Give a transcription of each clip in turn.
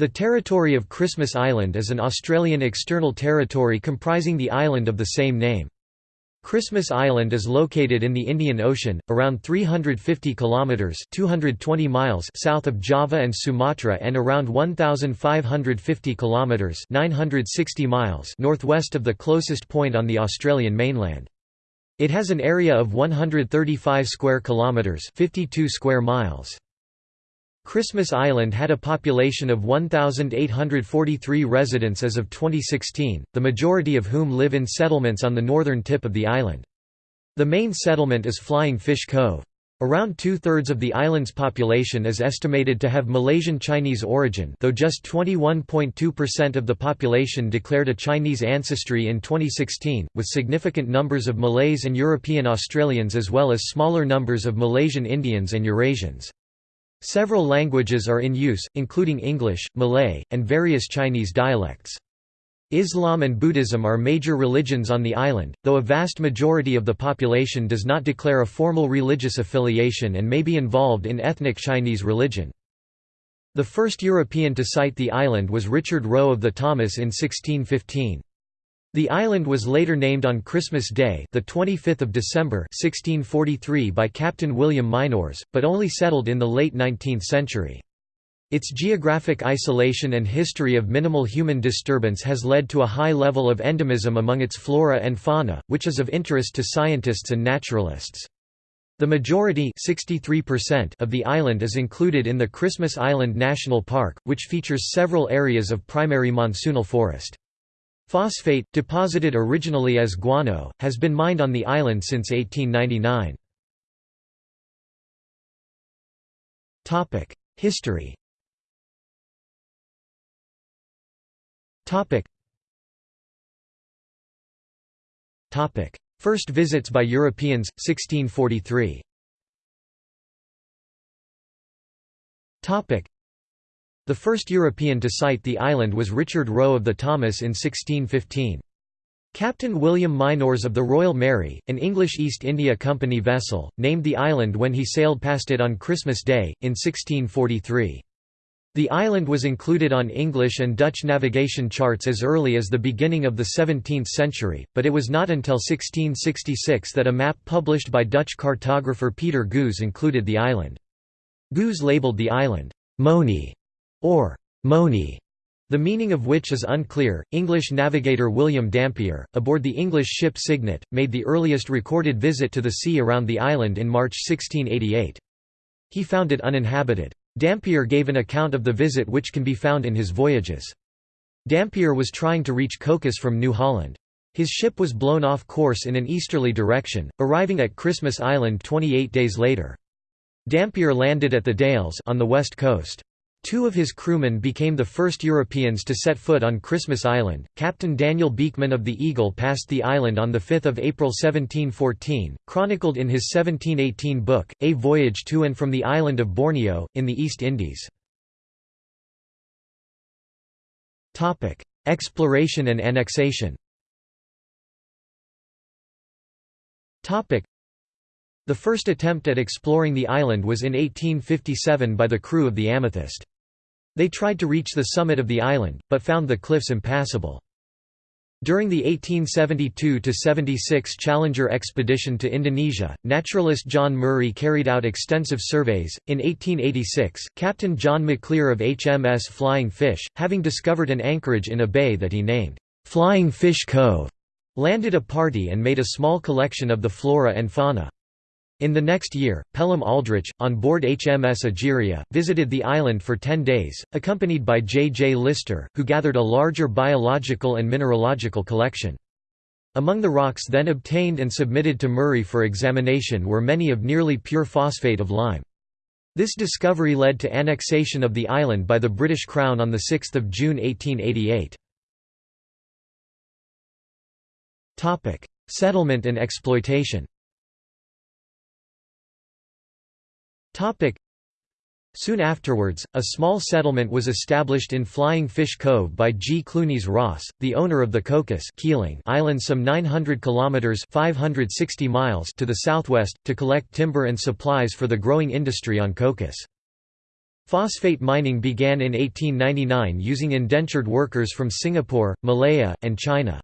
The territory of Christmas Island is an Australian external territory comprising the island of the same name. Christmas Island is located in the Indian Ocean, around 350 kilometers (220 miles) south of Java and Sumatra and around 1550 kilometers (960 miles) northwest of the closest point on the Australian mainland. It has an area of 135 square kilometers (52 square miles). Christmas Island had a population of 1,843 residents as of 2016, the majority of whom live in settlements on the northern tip of the island. The main settlement is Flying Fish Cove. Around two-thirds of the island's population is estimated to have Malaysian Chinese origin though just 21.2% of the population declared a Chinese ancestry in 2016, with significant numbers of Malays and European Australians as well as smaller numbers of Malaysian Indians and Eurasians. Several languages are in use, including English, Malay, and various Chinese dialects. Islam and Buddhism are major religions on the island, though a vast majority of the population does not declare a formal religious affiliation and may be involved in ethnic Chinese religion. The first European to sight the island was Richard Rowe of the Thomas in 1615. The island was later named on Christmas Day, the 25th of December, 1643 by Captain William Mynors, but only settled in the late 19th century. Its geographic isolation and history of minimal human disturbance has led to a high level of endemism among its flora and fauna, which is of interest to scientists and naturalists. The majority of the island is included in the Christmas Island National Park, which features several areas of primary monsoonal forest. Phosphate, deposited originally as guano, has been mined on the island since 1899. History First visits by Europeans, 1643 the first European to sight the island was Richard Rowe of the Thomas in 1615. Captain William Mynors of the Royal Mary, an English East India Company vessel, named the island when he sailed past it on Christmas Day, in 1643. The island was included on English and Dutch navigation charts as early as the beginning of the 17th century, but it was not until 1666 that a map published by Dutch cartographer Peter Goos included the island. Goos labelled the island, Moni, or Moni, the meaning of which is unclear. English navigator William Dampier, aboard the English ship Cygnet, made the earliest recorded visit to the sea around the island in March 1688. He found it uninhabited. Dampier gave an account of the visit which can be found in his Voyages. Dampier was trying to reach Cocos from New Holland. His ship was blown off course in an easterly direction, arriving at Christmas Island 28 days later. Dampier landed at the Dales on the west coast. Two of his crewmen became the first Europeans to set foot on Christmas Island. Captain Daniel Beeckman of the Eagle passed the island on 5 April 1714, chronicled in his 1718 book, A Voyage to and from the Island of Borneo, in the East Indies. Exploration and annexation the first attempt at exploring the island was in 1857 by the crew of the Amethyst. They tried to reach the summit of the island, but found the cliffs impassable. During the 1872–76 Challenger expedition to Indonesia, naturalist John Murray carried out extensive surveys. In 1886, Captain John Maclear of HMS Flying Fish, having discovered an anchorage in a bay that he named Flying Fish Cove, landed a party and made a small collection of the flora and fauna. In the next year, Pelham Aldrich, on board HMS Egeria, visited the island for ten days, accompanied by J. J. Lister, who gathered a larger biological and mineralogical collection. Among the rocks then obtained and submitted to Murray for examination were many of nearly pure phosphate of lime. This discovery led to annexation of the island by the British Crown on 6 June 1888. Settlement and exploitation Soon afterwards, a small settlement was established in Flying Fish Cove by G. Clunies Ross, the owner of the Cocos Keeling island some 900 kilometers (560 miles) to the southwest, to collect timber and supplies for the growing industry on Cocos. Phosphate mining began in 1899 using indentured workers from Singapore, Malaya, and China.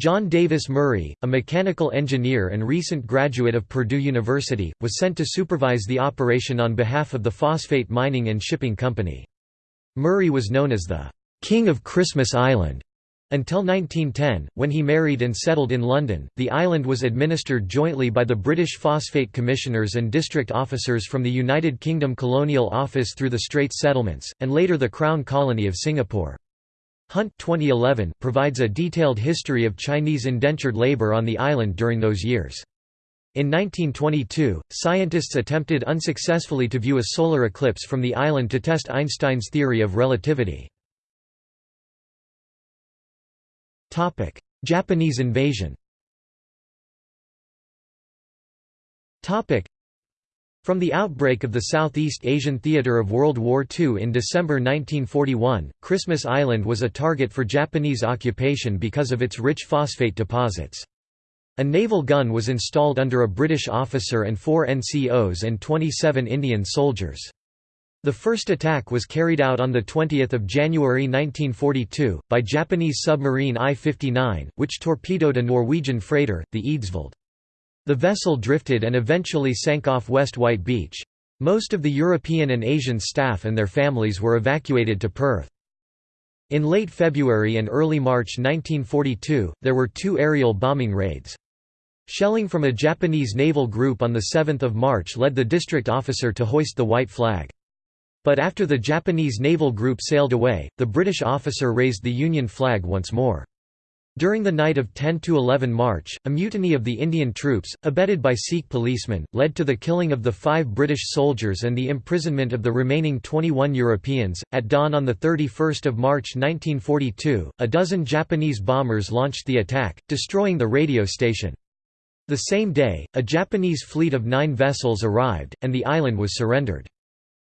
John Davis Murray, a mechanical engineer and recent graduate of Purdue University, was sent to supervise the operation on behalf of the Phosphate Mining and Shipping Company. Murray was known as the «King of Christmas Island» Until 1910, when he married and settled in London, the island was administered jointly by the British Phosphate Commissioners and district officers from the United Kingdom Colonial Office through the Straits Settlements, and later the Crown Colony of Singapore. Hunt 2011 provides a detailed history of Chinese indentured labour on the island during those years. In 1922, scientists attempted unsuccessfully to view a solar eclipse from the island to test Einstein's theory of relativity. Japanese invasion from the outbreak of the Southeast Asian Theater of World War II in December 1941, Christmas Island was a target for Japanese occupation because of its rich phosphate deposits. A naval gun was installed under a British officer and four NCOs and 27 Indian soldiers. The first attack was carried out on 20 January 1942, by Japanese submarine I-59, which torpedoed a Norwegian freighter, the Eidsvold. The vessel drifted and eventually sank off West White Beach. Most of the European and Asian staff and their families were evacuated to Perth. In late February and early March 1942, there were two aerial bombing raids. Shelling from a Japanese naval group on 7 March led the district officer to hoist the white flag. But after the Japanese naval group sailed away, the British officer raised the Union flag once more. During the night of 10–11 March, a mutiny of the Indian troops, abetted by Sikh policemen, led to the killing of the five British soldiers and the imprisonment of the remaining 21 Europeans. At dawn on 31 March 1942, a dozen Japanese bombers launched the attack, destroying the radio station. The same day, a Japanese fleet of nine vessels arrived, and the island was surrendered.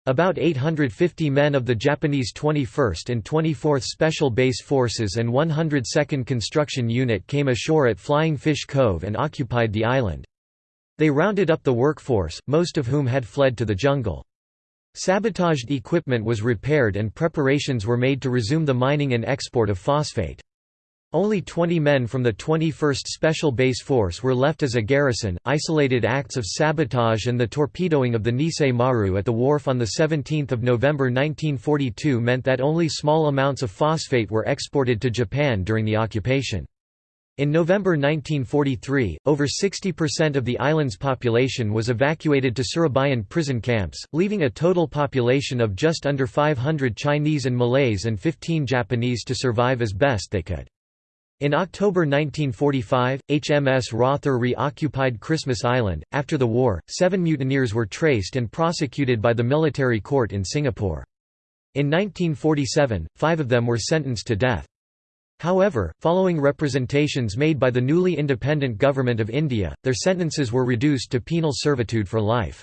About 850 men of the Japanese 21st and 24th Special Base Forces and 102nd Construction Unit came ashore at Flying Fish Cove and occupied the island. They rounded up the workforce, most of whom had fled to the jungle. Sabotaged equipment was repaired and preparations were made to resume the mining and export of phosphate. Only 20 men from the 21st Special Base Force were left as a garrison. Isolated acts of sabotage and the torpedoing of the Nissei Maru at the wharf on 17 November 1942 meant that only small amounts of phosphate were exported to Japan during the occupation. In November 1943, over 60% of the island's population was evacuated to Surabayan prison camps, leaving a total population of just under 500 Chinese and Malays and 15 Japanese to survive as best they could. In October 1945, HMS Rother re-occupied Christmas Island. After the war, seven mutineers were traced and prosecuted by the military court in Singapore. In 1947, five of them were sentenced to death. However, following representations made by the newly independent Government of India, their sentences were reduced to penal servitude for life.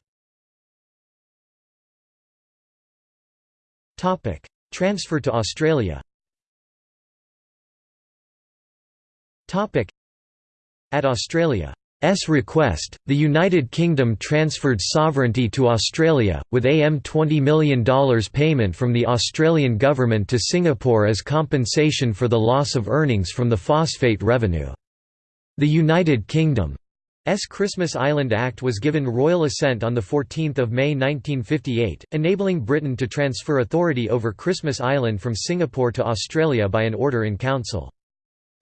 Transfer to Australia At Australia's request, the United Kingdom transferred sovereignty to Australia, with AM $20 million payment from the Australian government to Singapore as compensation for the loss of earnings from the phosphate revenue. The United Kingdom's Christmas Island Act was given royal assent on 14 May 1958, enabling Britain to transfer authority over Christmas Island from Singapore to Australia by an order in council.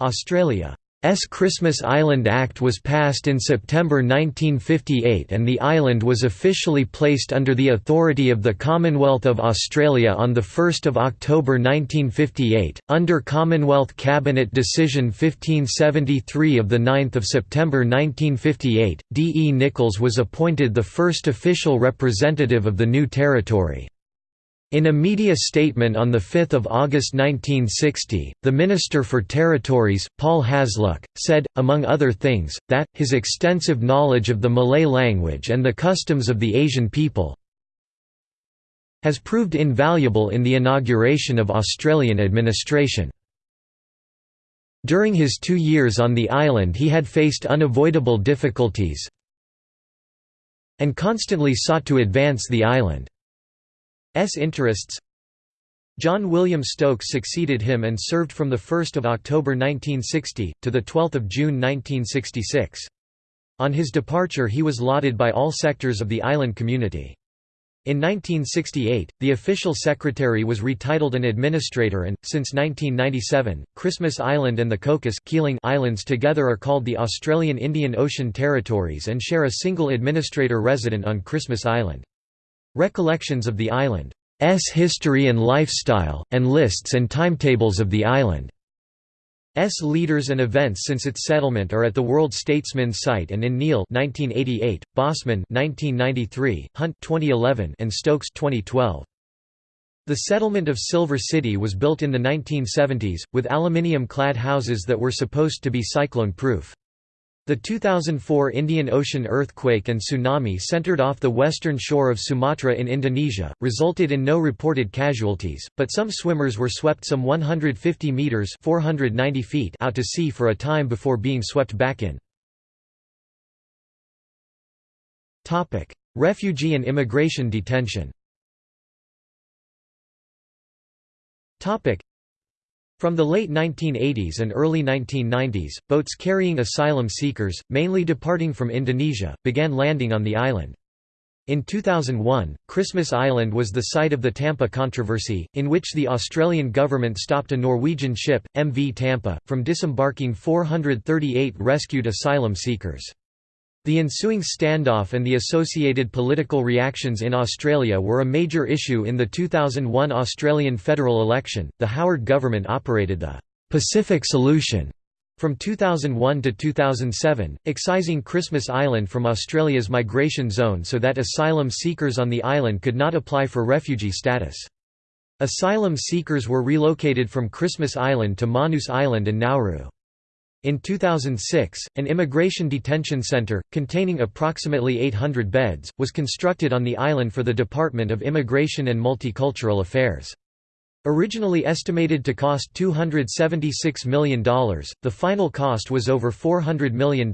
Australia's Christmas Island Act was passed in September 1958 and the island was officially placed under the authority of the Commonwealth of Australia on 1 October 1958, under Commonwealth Cabinet Decision 1573 of 9 September 1958, D. E. Nickels was appointed the first official representative of the new territory. In a media statement on 5 August 1960, the Minister for Territories, Paul Hasluck, said, among other things, that, his extensive knowledge of the Malay language and the customs of the Asian people has proved invaluable in the inauguration of Australian administration. During his two years on the island he had faced unavoidable difficulties and constantly sought to advance the island. Interests John William Stokes succeeded him and served from 1 October 1960, to 12 June 1966. On his departure he was lauded by all sectors of the island community. In 1968, the official secretary was retitled an administrator and, since 1997, Christmas Island and the Cocos Islands together are called the Australian Indian Ocean Territories and share a single administrator resident on Christmas Island. Recollections of the island S history and lifestyle, and lists and timetables of the island. S leaders and events since its settlement are at the World Statesman site and in Neale 1988, Bosman 1993, Hunt 2011 and Stokes 2012. The settlement of Silver City was built in the 1970s, with aluminium-clad houses that were supposed to be cyclone-proof. The 2004 Indian Ocean earthquake and tsunami centered off the western shore of Sumatra in Indonesia, resulted in no reported casualties, but some swimmers were swept some 150 meters (490 feet) out to sea for a time before being swept back in. Topic: Refugee and immigration detention. Topic: from the late 1980s and early 1990s, boats carrying asylum seekers, mainly departing from Indonesia, began landing on the island. In 2001, Christmas Island was the site of the Tampa controversy, in which the Australian government stopped a Norwegian ship, MV Tampa, from disembarking 438 rescued asylum seekers. The ensuing standoff and the associated political reactions in Australia were a major issue in the 2001 Australian federal election. The Howard government operated the Pacific Solution from 2001 to 2007, excising Christmas Island from Australia's migration zone so that asylum seekers on the island could not apply for refugee status. Asylum seekers were relocated from Christmas Island to Manus Island and Nauru. In 2006, an immigration detention center, containing approximately 800 beds, was constructed on the island for the Department of Immigration and Multicultural Affairs. Originally estimated to cost $276 million, the final cost was over $400 million.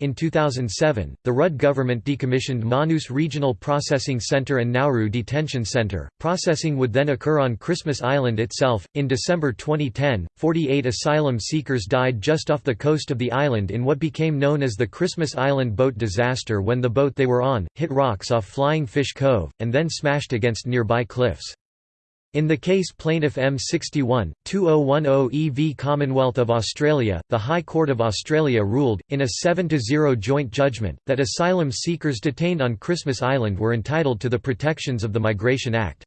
In 2007, the Rudd government decommissioned Manus Regional Processing Center and Nauru Detention Center. Processing would then occur on Christmas Island itself. In December 2010, 48 asylum seekers died just off the coast of the island in what became known as the Christmas Island boat disaster when the boat they were on hit rocks off Flying Fish Cove, and then smashed against nearby cliffs. In the case Plaintiff M61, 2010 EV Commonwealth of Australia, the High Court of Australia ruled, in a 7–0 joint judgment, that asylum seekers detained on Christmas Island were entitled to the protections of the Migration Act.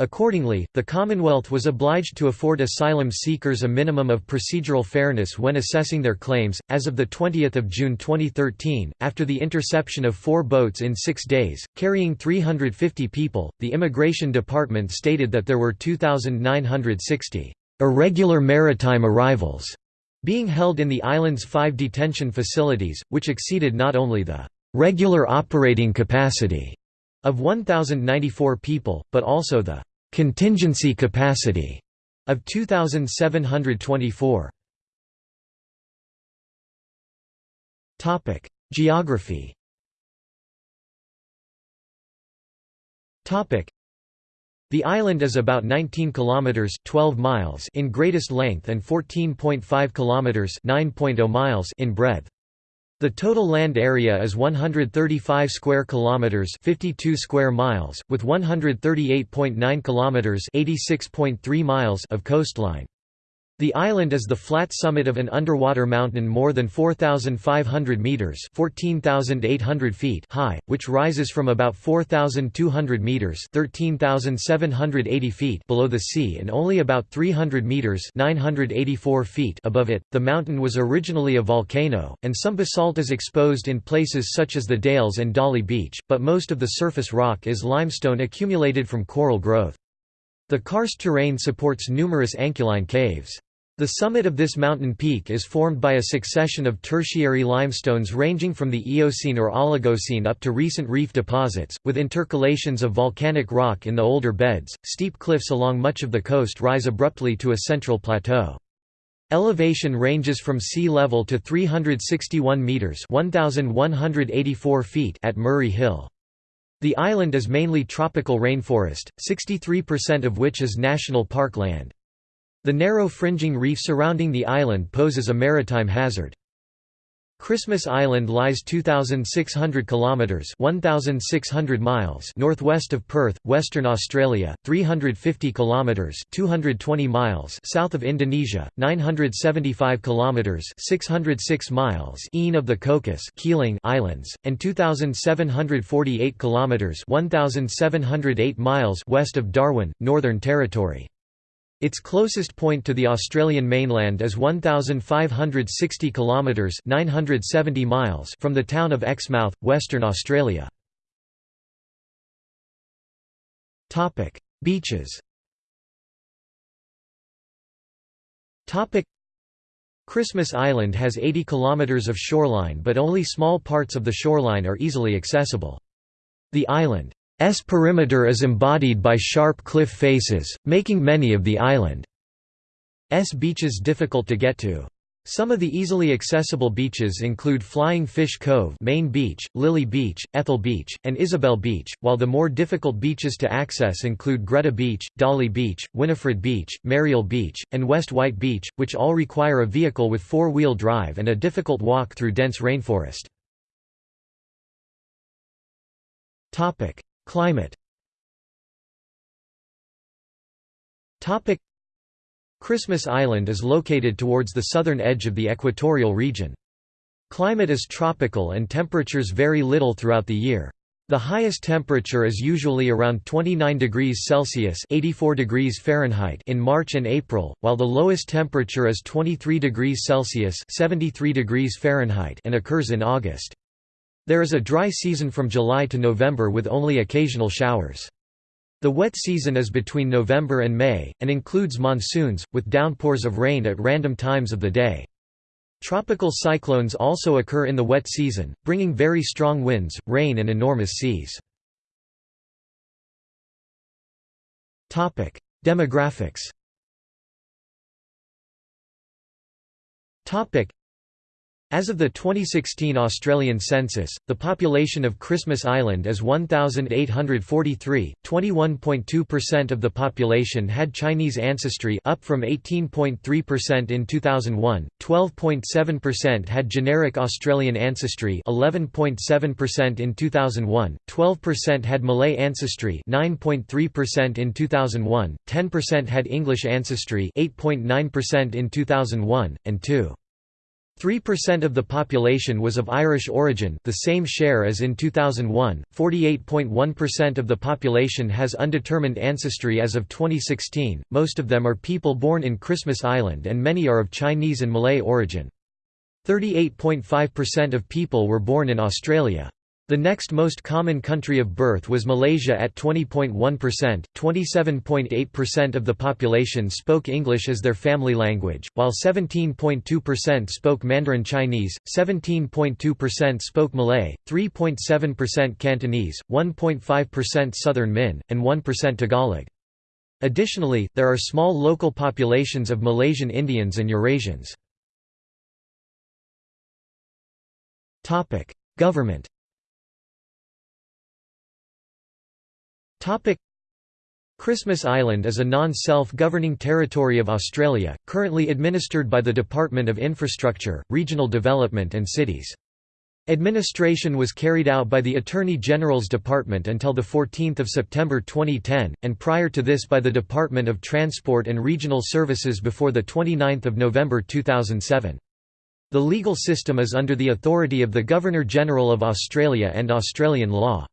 Accordingly, the Commonwealth was obliged to afford asylum seekers a minimum of procedural fairness when assessing their claims. As of 20 June 2013, after the interception of four boats in six days, carrying 350 people, the Immigration Department stated that there were 2,960 irregular maritime arrivals being held in the island's five detention facilities, which exceeded not only the regular operating capacity of 1,094 people, but also the contingency capacity of 2724 topic geography. Topic the island is about 19 kilometers 12 miles in greatest length and 14.5 kilometers 9.0 miles in breadth the total land area is 135 square kilometers, 52 square miles, with 138.9 kilometers, 86.3 miles of coastline. The island is the flat summit of an underwater mountain more than 4,500 metres 14,800 feet high, which rises from about 4,200 metres 13,780 feet below the sea and only about 300 metres 984 feet above it. The mountain was originally a volcano, and some basalt is exposed in places such as the Dales and Dolly Beach, but most of the surface rock is limestone accumulated from coral growth. The karst terrain supports numerous anchialine caves. The summit of this mountain peak is formed by a succession of tertiary limestones ranging from the Eocene or Oligocene up to recent reef deposits, with intercalations of volcanic rock in the older beds. Steep cliffs along much of the coast rise abruptly to a central plateau. Elevation ranges from sea level to 361 meters (1184 feet) at Murray Hill. The island is mainly tropical rainforest, 63% of which is national park land. The narrow fringing reef surrounding the island poses a maritime hazard. Christmas Island lies 2600 kilometers 1600 miles northwest of Perth, Western Australia, 350 kilometers 220 miles south of Indonesia, 975 kilometers 606 miles east of the Cocos Keeling Islands, and 2748 kilometers 1708 miles west of Darwin, Northern Territory. Its closest point to the Australian mainland is 1560 kilometres 970 miles from the town of Exmouth, Western Australia. Topic: Beaches. Topic: Christmas Island has 80 kilometers of shoreline but only small parts of the shoreline are easily accessible. The island S perimeter is embodied by sharp cliff faces, making many of the island's beaches difficult to get to. Some of the easily accessible beaches include Flying Fish Cove Main Beach, Lily Beach, Ethel Beach, and Isabel Beach, while the more difficult beaches to access include Greta Beach, Dolly Beach, Winifred Beach, Merrial Beach, and West White Beach, which all require a vehicle with four-wheel drive and a difficult walk through dense rainforest. Climate Christmas Island is located towards the southern edge of the equatorial region. Climate is tropical and temperatures vary little throughout the year. The highest temperature is usually around 29 degrees Celsius (84 degrees Fahrenheit) in March and April, while the lowest temperature is 23 degrees Celsius (73 degrees Fahrenheit) and occurs in August. There is a dry season from July to November with only occasional showers. The wet season is between November and May, and includes monsoons, with downpours of rain at random times of the day. Tropical cyclones also occur in the wet season, bringing very strong winds, rain and enormous seas. Demographics as of the 2016 Australian census, the population of Christmas Island is 1,843, 21.2% of the population had Chinese ancestry up from 18.3% in 2001, 12.7% had generic Australian ancestry 11.7% in 2001, 12% had Malay ancestry 9.3% in 2001, 10% had English ancestry 8.9% in 2001, and 2. 3% of the population was of Irish origin the same share as in 2001, 48.1% of the population has undetermined ancestry as of 2016, most of them are people born in Christmas Island and many are of Chinese and Malay origin. 38.5% of people were born in Australia. The next most common country of birth was Malaysia at 20.1%, 27.8% of the population spoke English as their family language, while 17.2% spoke Mandarin Chinese, 17.2% spoke Malay, 3.7% Cantonese, 1.5% Southern Min, and 1% Tagalog. Additionally, there are small local populations of Malaysian Indians and Eurasians. Government Christmas Island is a non-self-governing territory of Australia, currently administered by the Department of Infrastructure, Regional Development and Cities. Administration was carried out by the Attorney General's Department until 14 September 2010, and prior to this by the Department of Transport and Regional Services before 29 November 2007. The legal system is under the authority of the Governor-General of Australia and Australian law.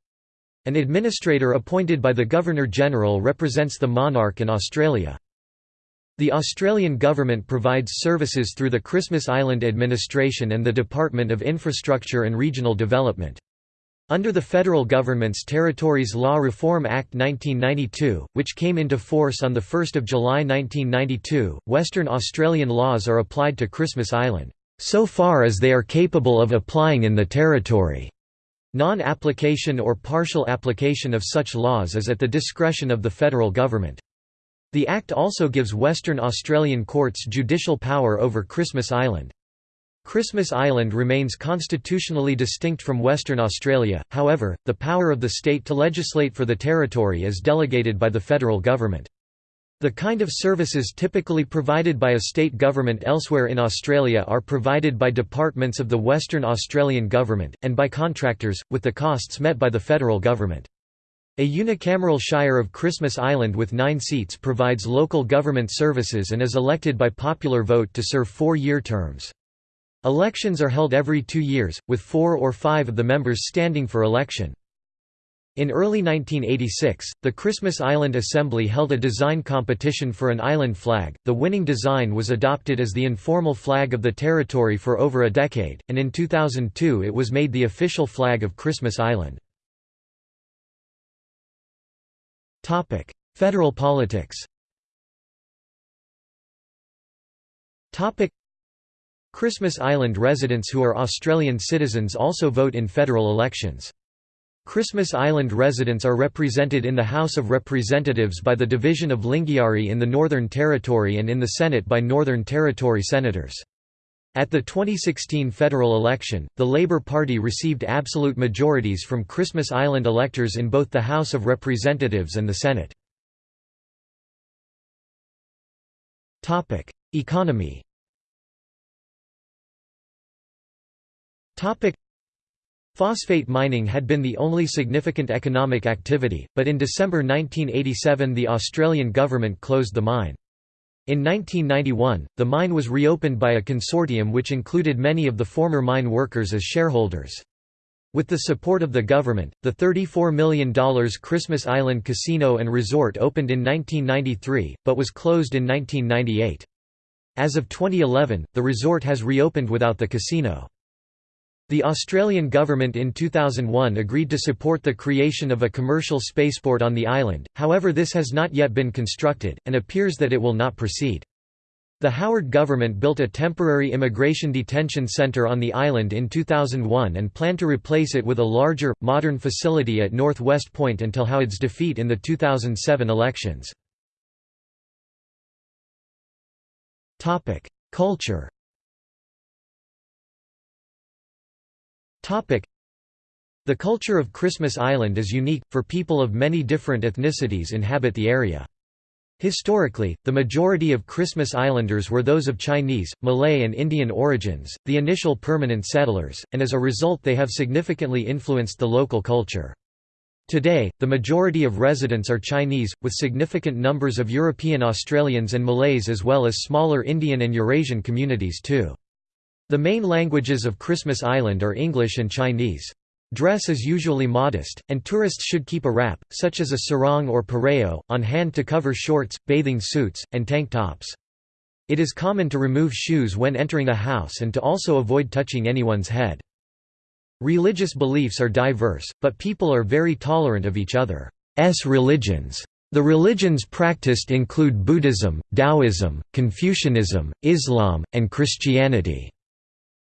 An administrator appointed by the Governor-General represents the monarch in Australia. The Australian government provides services through the Christmas Island Administration and the Department of Infrastructure and Regional Development. Under the federal government's Territories Law Reform Act 1992, which came into force on 1 July 1992, Western Australian laws are applied to Christmas Island, so far as they are capable of applying in the territory. Non-application or partial application of such laws is at the discretion of the federal government. The Act also gives Western Australian courts judicial power over Christmas Island. Christmas Island remains constitutionally distinct from Western Australia, however, the power of the state to legislate for the territory is delegated by the federal government. The kind of services typically provided by a state government elsewhere in Australia are provided by departments of the Western Australian Government, and by contractors, with the costs met by the federal government. A unicameral shire of Christmas Island with nine seats provides local government services and is elected by popular vote to serve four-year terms. Elections are held every two years, with four or five of the members standing for election. In early 1986, the Christmas Island Assembly held a design competition for an island flag. The winning design was adopted as the informal flag of the territory for over a decade, and in 2002 it was made the official flag of Christmas Island. Topic: Federal politics. Topic: Christmas Island residents who are Australian citizens also vote in federal elections. Christmas Island residents are represented in the House of Representatives by the division of Lingiari in the Northern Territory and in the Senate by Northern Territory senators. At the 2016 federal election, the Labor Party received absolute majorities from Christmas Island electors in both the House of Representatives and the Senate. Economy Phosphate mining had been the only significant economic activity, but in December 1987 the Australian government closed the mine. In 1991, the mine was reopened by a consortium which included many of the former mine workers as shareholders. With the support of the government, the $34 million Christmas Island Casino and Resort opened in 1993, but was closed in 1998. As of 2011, the resort has reopened without the casino. The Australian government in 2001 agreed to support the creation of a commercial spaceport on the island, however this has not yet been constructed, and appears that it will not proceed. The Howard government built a temporary immigration detention centre on the island in 2001 and planned to replace it with a larger, modern facility at North West Point until Howard's defeat in the 2007 elections. Culture The culture of Christmas Island is unique, for people of many different ethnicities inhabit the area. Historically, the majority of Christmas Islanders were those of Chinese, Malay and Indian origins, the initial permanent settlers, and as a result they have significantly influenced the local culture. Today, the majority of residents are Chinese, with significant numbers of European Australians and Malays as well as smaller Indian and Eurasian communities too. The main languages of Christmas Island are English and Chinese. Dress is usually modest, and tourists should keep a wrap, such as a sarong or pareo, on hand to cover shorts, bathing suits, and tank tops. It is common to remove shoes when entering a house and to also avoid touching anyone's head. Religious beliefs are diverse, but people are very tolerant of each other's religions. The religions practiced include Buddhism, Taoism, Confucianism, Islam, and Christianity.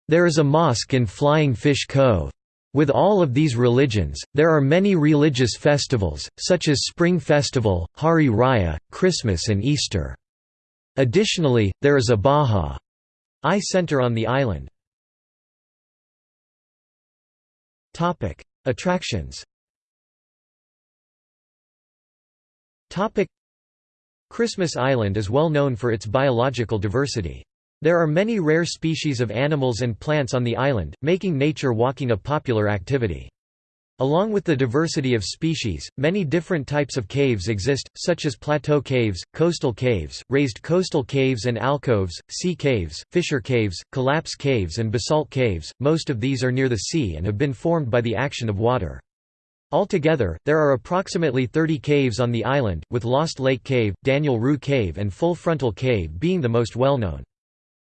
There is a mosque in Flying Fish Cove. With all of these religions, there are many religious festivals, such as Spring Festival, Hari Raya, Christmas and Easter. Additionally, there is a Bahá'í Center on the island. Attractions Christmas Island is well known for its biological diversity. There are many rare species of animals and plants on the island, making nature walking a popular activity. Along with the diversity of species, many different types of caves exist, such as plateau caves, coastal caves, raised coastal caves and alcoves, sea caves, fissure caves, collapse caves and basalt caves. Most of these are near the sea and have been formed by the action of water. Altogether, there are approximately 30 caves on the island, with Lost Lake Cave, Daniel Roux Cave and Full Frontal Cave being the most well-known.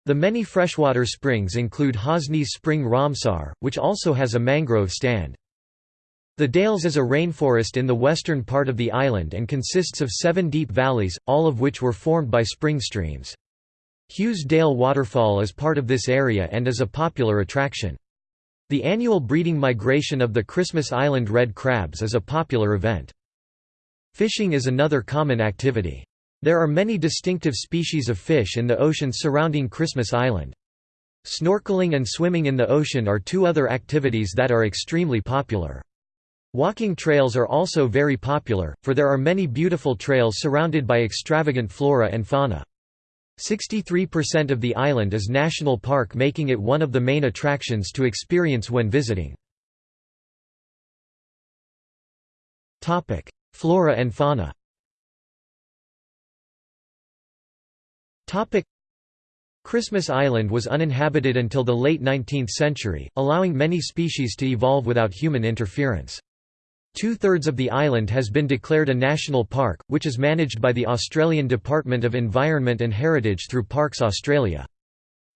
The many freshwater springs include Hosnies Spring Ramsar, which also has a mangrove stand. The Dales is a rainforest in the western part of the island and consists of seven deep valleys, all of which were formed by spring streams. Hughes Dale Waterfall is part of this area and is a popular attraction. The annual breeding migration of the Christmas Island red crabs is a popular event. Fishing is another common activity. There are many distinctive species of fish in the ocean surrounding Christmas Island. Snorkeling and swimming in the ocean are two other activities that are extremely popular. Walking trails are also very popular, for there are many beautiful trails surrounded by extravagant flora and fauna. 63% of the island is national park making it one of the main attractions to experience when visiting. Flora and fauna Christmas Island was uninhabited until the late 19th century, allowing many species to evolve without human interference. Two-thirds of the island has been declared a national park, which is managed by the Australian Department of Environment and Heritage through Parks Australia.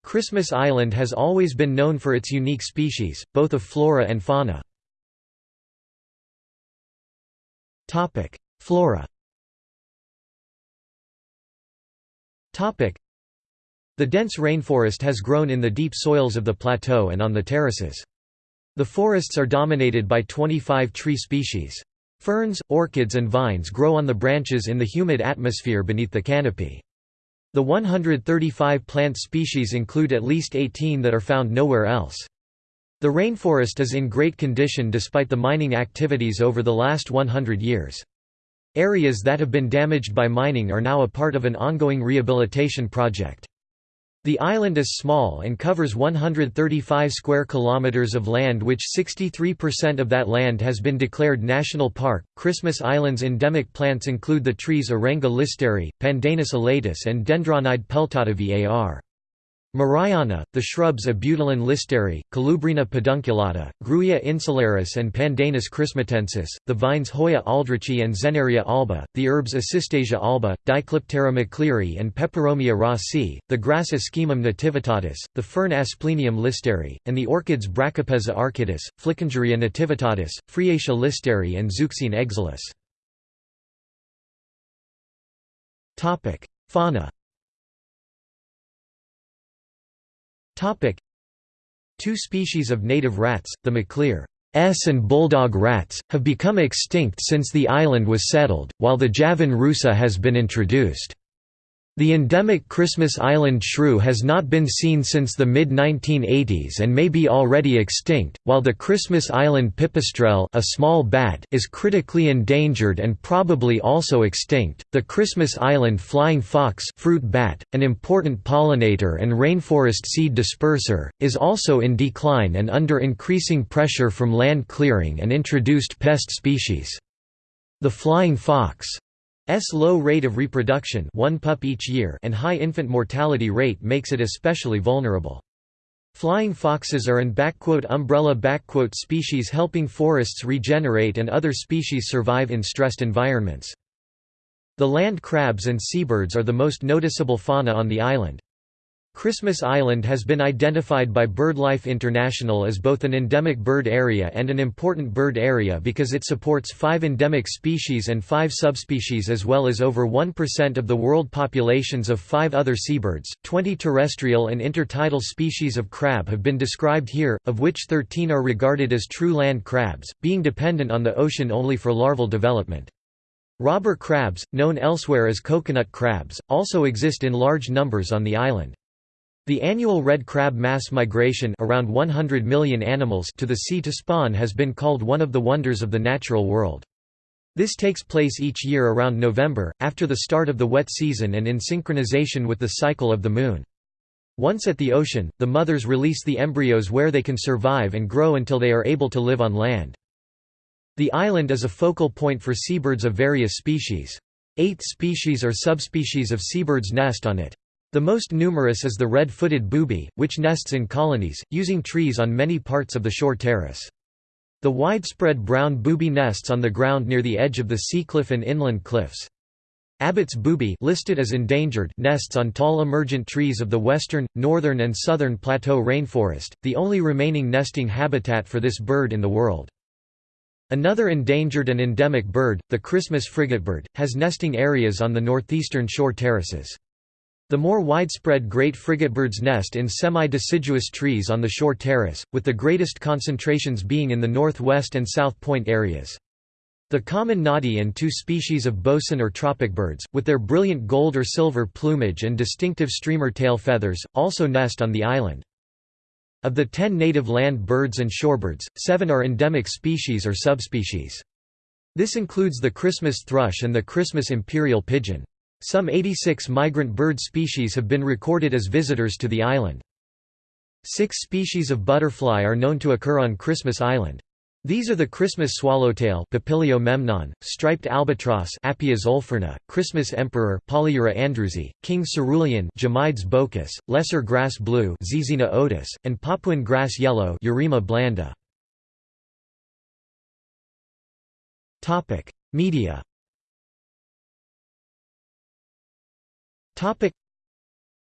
Christmas Island has always been known for its unique species, both of flora and fauna. Flora the dense rainforest has grown in the deep soils of the plateau and on the terraces. The forests are dominated by 25 tree species. Ferns, orchids and vines grow on the branches in the humid atmosphere beneath the canopy. The 135 plant species include at least 18 that are found nowhere else. The rainforest is in great condition despite the mining activities over the last 100 years. Areas that have been damaged by mining are now a part of an ongoing rehabilitation project. The island is small and covers 135 square kilometers of land which 63% of that land has been declared national park. Christmas Island's endemic plants include the trees Arenga listeri, Pandanus elatus and Dendrocnide peltata var. Mariana, the shrubs Abutilon listeri, Colubrina pedunculata, Grewia insularis and Pandanus christmatensis, the vines Hoya aldrichii and Zehneria alba, the herbs Asystasia alba, Dicliptera maclearii and Peperomia rossii, the grass Ischaemum nativitatis, the fern Asplenium listeri, and the orchids Brachypeza archytas, Flickingeria nativitatis, Phreatia listeri and Zeuxine exilis. Fauna Two species of native rats, the Maclear and bulldog rats, have become extinct since the island was settled, while the Javan rusa has been introduced. The endemic Christmas Island shrew has not been seen since the mid-1980s and may be already extinct, while the Christmas Island pipistrelle a small bat is critically endangered and probably also extinct. The Christmas Island flying fox fruit bat, an important pollinator and rainforest seed disperser, is also in decline and under increasing pressure from land clearing and introduced pest species. The flying fox S low rate of reproduction one pup each year and high infant mortality rate makes it especially vulnerable. Flying foxes are an umbrella species helping forests regenerate and other species survive in stressed environments. The land crabs and seabirds are the most noticeable fauna on the island. Christmas Island has been identified by BirdLife International as both an endemic bird area and an important bird area because it supports five endemic species and five subspecies as well as over 1% of the world populations of five other seabirds. Twenty terrestrial and intertidal species of crab have been described here, of which 13 are regarded as true land crabs, being dependent on the ocean only for larval development. Robber crabs, known elsewhere as coconut crabs, also exist in large numbers on the island. The annual red crab mass migration around 100 million animals to the sea to spawn has been called one of the wonders of the natural world. This takes place each year around November, after the start of the wet season and in synchronization with the cycle of the moon. Once at the ocean, the mothers release the embryos where they can survive and grow until they are able to live on land. The island is a focal point for seabirds of various species. Eight species or subspecies of seabirds nest on it. The most numerous is the red-footed booby, which nests in colonies, using trees on many parts of the shore terrace. The widespread brown booby nests on the ground near the edge of the sea cliff and inland cliffs. Abbott's booby listed as endangered nests on tall emergent trees of the western, northern and southern plateau rainforest, the only remaining nesting habitat for this bird in the world. Another endangered and endemic bird, the Christmas frigatebird, has nesting areas on the northeastern shore terraces. The more widespread great frigatebirds nest in semi-deciduous trees on the shore terrace, with the greatest concentrations being in the northwest and south point areas. The common noddy and two species of bosun or tropic birds, with their brilliant gold or silver plumage and distinctive streamer tail feathers, also nest on the island. Of the ten native land birds and shorebirds, seven are endemic species or subspecies. This includes the Christmas thrush and the Christmas imperial pigeon. Some 86 migrant bird species have been recorded as visitors to the island. Six species of butterfly are known to occur on Christmas Island. These are the Christmas swallowtail Papilio memnon, striped albatross Appias olferna, Christmas emperor Polyura andrewsi, king cerulean Jamides bochus, lesser grass blue Zizina otis, and Papuan grass yellow Eurema blanda. Media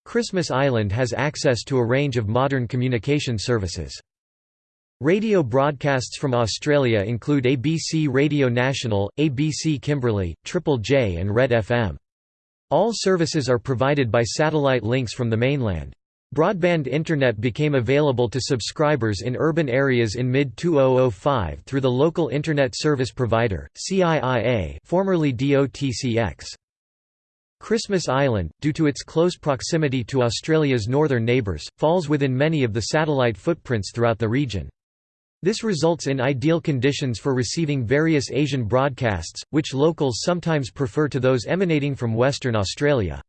Christmas Island has access to a range of modern communication services. Radio broadcasts from Australia include ABC Radio National, ABC Kimberley, Triple J and Red FM. All services are provided by satellite links from the mainland. Broadband Internet became available to subscribers in urban areas in mid-2005 through the local Internet Service Provider, CIIA formerly DOTCX. Christmas Island, due to its close proximity to Australia's northern neighbours, falls within many of the satellite footprints throughout the region. This results in ideal conditions for receiving various Asian broadcasts, which locals sometimes prefer to those emanating from Western Australia.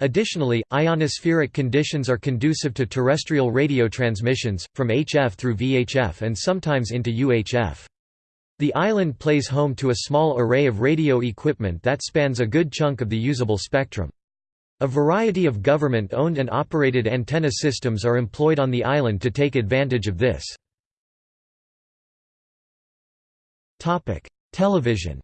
Additionally, ionospheric conditions are conducive to terrestrial radio transmissions, from HF through VHF and sometimes into UHF. The island plays home to a small array of radio equipment that spans a good chunk of the usable spectrum. A variety of government-owned and operated antenna systems are employed on the island to take advantage of this. Television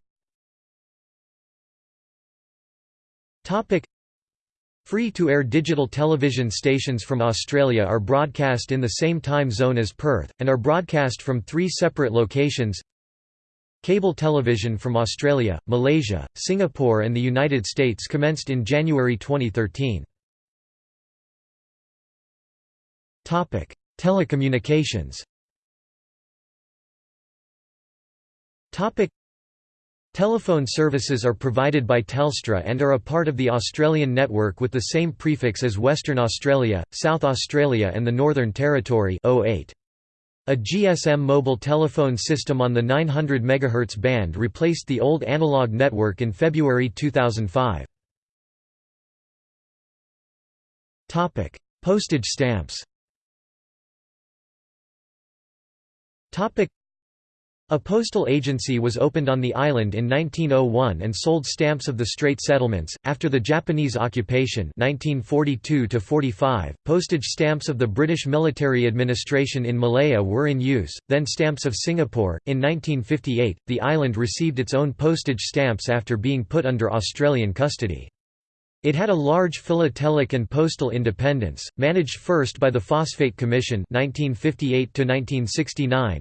Free-to-air digital television stations from Australia are broadcast in the same time zone as Perth, and are broadcast from three separate locations Cable television from Australia, Malaysia, Singapore and the United States commenced in January 2013. Topic: Telecommunications Topic: Telephone services are provided by Telstra and are a part of the Australian network with the same prefix as Western Australia, South Australia and the Northern Territory 08. A GSM mobile telephone system on the 900 MHz band replaced the old analog network in February 2005. Topic: Postage stamps. Topic: a postal agency was opened on the island in 1901 and sold stamps of the Strait Settlements. After the Japanese occupation (1942–45), postage stamps of the British military administration in Malaya were in use. Then stamps of Singapore. In 1958, the island received its own postage stamps after being put under Australian custody. It had a large philatelic and postal independence, managed first by the Phosphate Commission 1958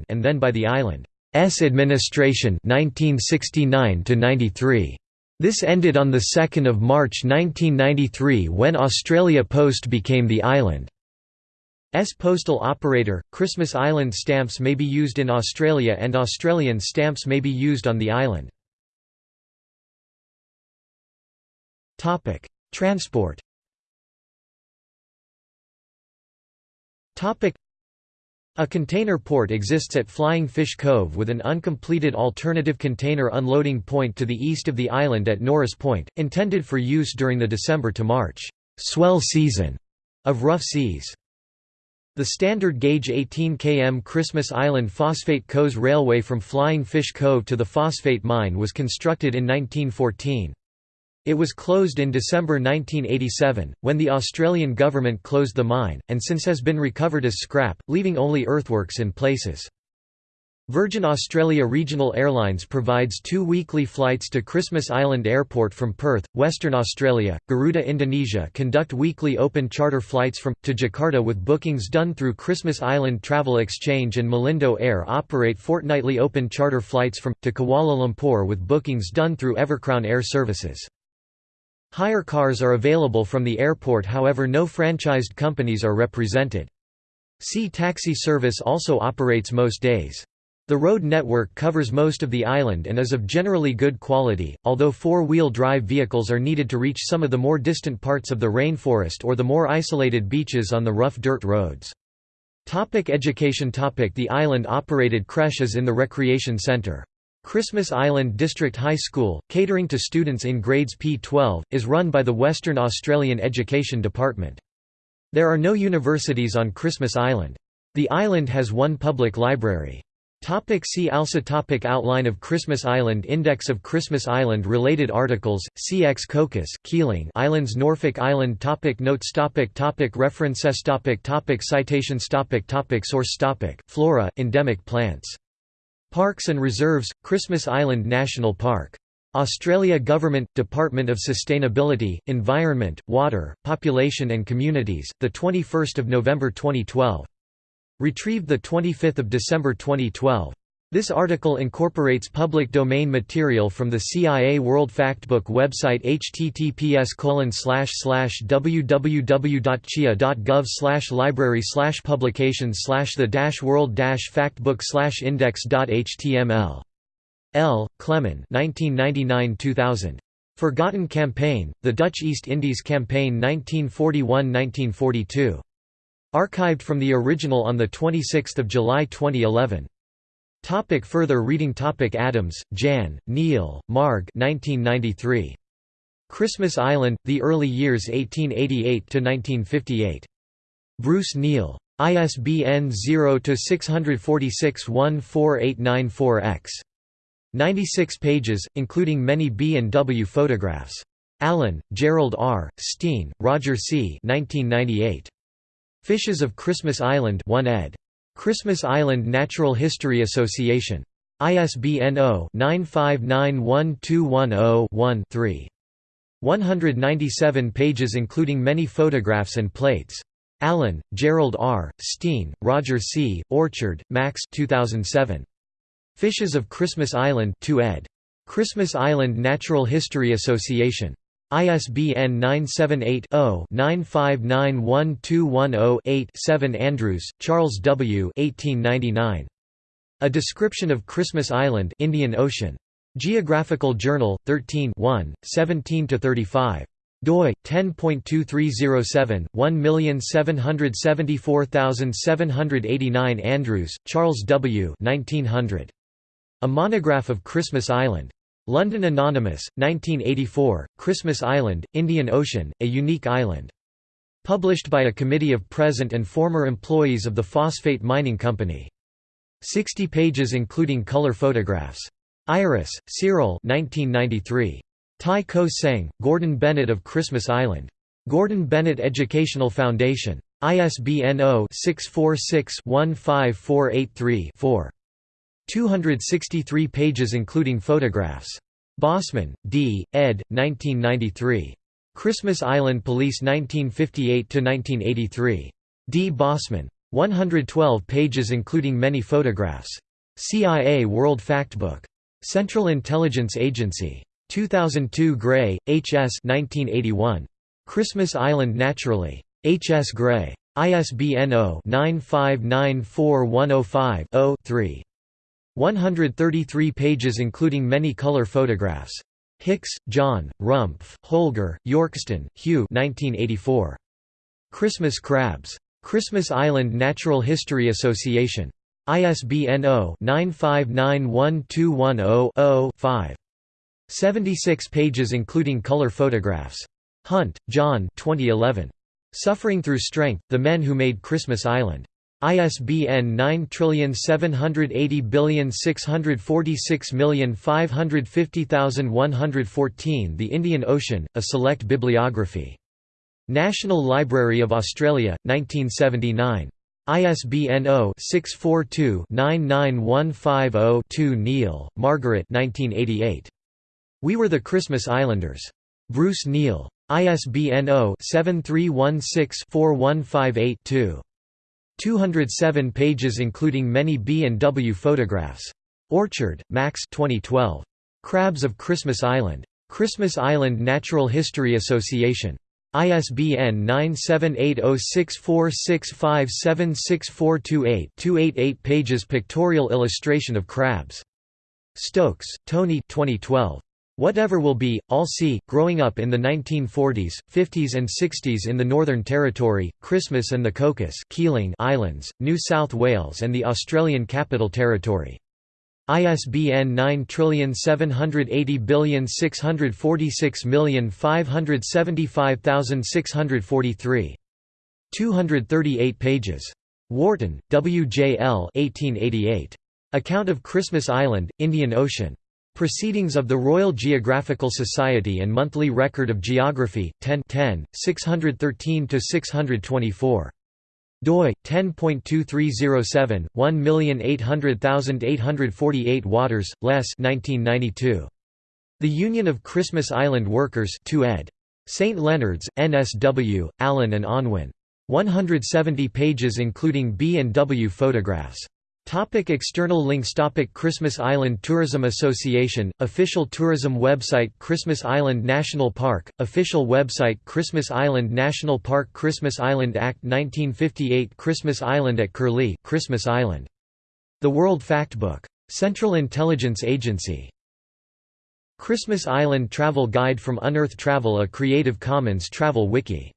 and then by the island. S administration 1969 93. This ended on 2 March 1993 when Australia Post became the island's postal operator. Christmas Island stamps may be used in Australia and Australian stamps may be used on the island. Topic: Transport a container port exists at Flying Fish Cove with an uncompleted alternative container unloading point to the east of the island at Norris Point, intended for use during the December to March swell season of rough seas. The standard gauge 18 km Christmas Island Phosphate Coes Railway from Flying Fish Cove to the phosphate mine was constructed in 1914. It was closed in December 1987, when the Australian government closed the mine, and since has been recovered as scrap, leaving only earthworks in places. Virgin Australia Regional Airlines provides two weekly flights to Christmas Island Airport from Perth, Western Australia. Garuda Indonesia conduct weekly open charter flights from to Jakarta with bookings done through Christmas Island Travel Exchange and Malindo Air operate fortnightly open charter flights from to Kuala Lumpur with bookings done through Evercrown Air Services. Hire cars are available from the airport however no franchised companies are represented. Sea taxi service also operates most days. The road network covers most of the island and is of generally good quality, although four-wheel drive vehicles are needed to reach some of the more distant parts of the rainforest or the more isolated beaches on the rough dirt roads. Topic education topic The island-operated creche is in the Recreation Centre. Christmas Island District High School, catering to students in grades P12, is run by the Western Australian Education Department. There are no universities on Christmas Island. The island has one public library. Topic see also topic Outline of Christmas Island Index of Christmas Island Related articles, CX Cocos Keeling Islands Norfolk Island topic Notes topic topic References topic topic Citations topic topic Source topic Flora, endemic plants. Parks and Reserves, Christmas Island National Park. Australia Government, Department of Sustainability, Environment, Water, Population and Communities, 21 November 2012. Retrieved 25 December 2012. This article incorporates public domain material from the CIA World Factbook website https www.cia.gov library publications the world factbook index.html. L. Klemen 1999–2000. Forgotten Campaign, The Dutch East Indies Campaign 1941–1942. Archived from the original on 26 July 2011. Topic further reading Topic Adams, Jan, Neil, Marg 1993. Christmas Island, The Early Years 1888–1958. Bruce Neal. ISBN 0-646-14894-X. 96 pages, including many B and W photographs. Allen, Gerald R., Steene, Roger C. 1998. Fishes of Christmas Island 1 ed. Christmas Island Natural History Association. ISBN 0-9591210-1-3. 197 pages including many photographs and plates. Allen, Gerald R., Steene, Roger C., Orchard, Max 2007. Fishes of Christmas Island 2 ed. Christmas Island Natural History Association. ISBN 978-0-9591210-8 7 Andrews, Charles W. 1899. A Description of Christmas Island Indian Ocean. Geographical Journal, 13 17–35 doi 10.2307 1774789 Andrews, Charles W. 1900. A Monograph of Christmas Island. London Anonymous, 1984, Christmas Island, Indian Ocean, a unique island. Published by a committee of present and former employees of the Phosphate Mining Company. 60 pages including color photographs. Ayris, Cyril 1993. Tai Ko Seng, Gordon Bennett of Christmas Island. Gordon Bennett Educational Foundation. ISBN 0-646-15483-4. 263 pages including photographs. Bosman, D., ed. 1993. Christmas Island Police 1958–1983. D. Bosman. 112 pages including many photographs. CIA World Factbook. Central Intelligence Agency. 2002 Gray, H. S. 1981. Christmas Island Naturally. H. S. Gray. ISBN 0-9594105-0-3. 133 pages including many color photographs. Hicks, John, Rumpf, Holger, Yorkston, Hugh 1984. Christmas Crabs. Christmas Island Natural History Association. ISBN 0-9591210-0-5. 76 pages including color photographs. Hunt, John 2011. Suffering Through Strength, The Men Who Made Christmas Island. ISBN 9780646550114 The Indian Ocean, A Select Bibliography. National Library of Australia, 1979. ISBN 0-642-99150-2 Neal, Margaret 1988. We Were the Christmas Islanders. Bruce Neal. ISBN 0-7316-4158-2. 207 pages including many B and W photographs. Orchard, Max 2012. Crabs of Christmas Island. Christmas Island Natural History Association. ISBN 978-0646576428 288 pages Pictorial illustration of crabs. Stokes, Tony 2012. Whatever will be, I'll see. Growing up in the 1940s, 50s, and 60s in the Northern Territory, Christmas and the Cocos Keeling Islands, New South Wales, and the Australian Capital Territory. ISBN 9780546575643. 238 pages. Wharton, W. J. L. 1888. Account of Christmas Island, Indian Ocean. Proceedings of the Royal Geographical Society and Monthly Record of Geography, 10 10, 613–624. doi 10.2307 1800848 Waters, Les 1992. The Union of Christmas Island Workers 2 ed. St. Leonard's, NSW, Allen and Unwin. 170 pages including B and W photographs. Topic external links Topic Christmas Island Tourism Association, official tourism website Christmas Island National Park, official website Christmas Island National Park Christmas Island Act 1958 Christmas Island at Curlie Christmas Island. The World Factbook. Central Intelligence Agency. Christmas Island Travel Guide from Unearth Travel A Creative Commons travel wiki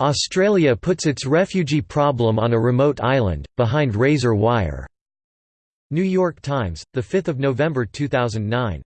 Australia puts its refugee problem on a remote island, behind razor wire. New York Times, 5 November 2009.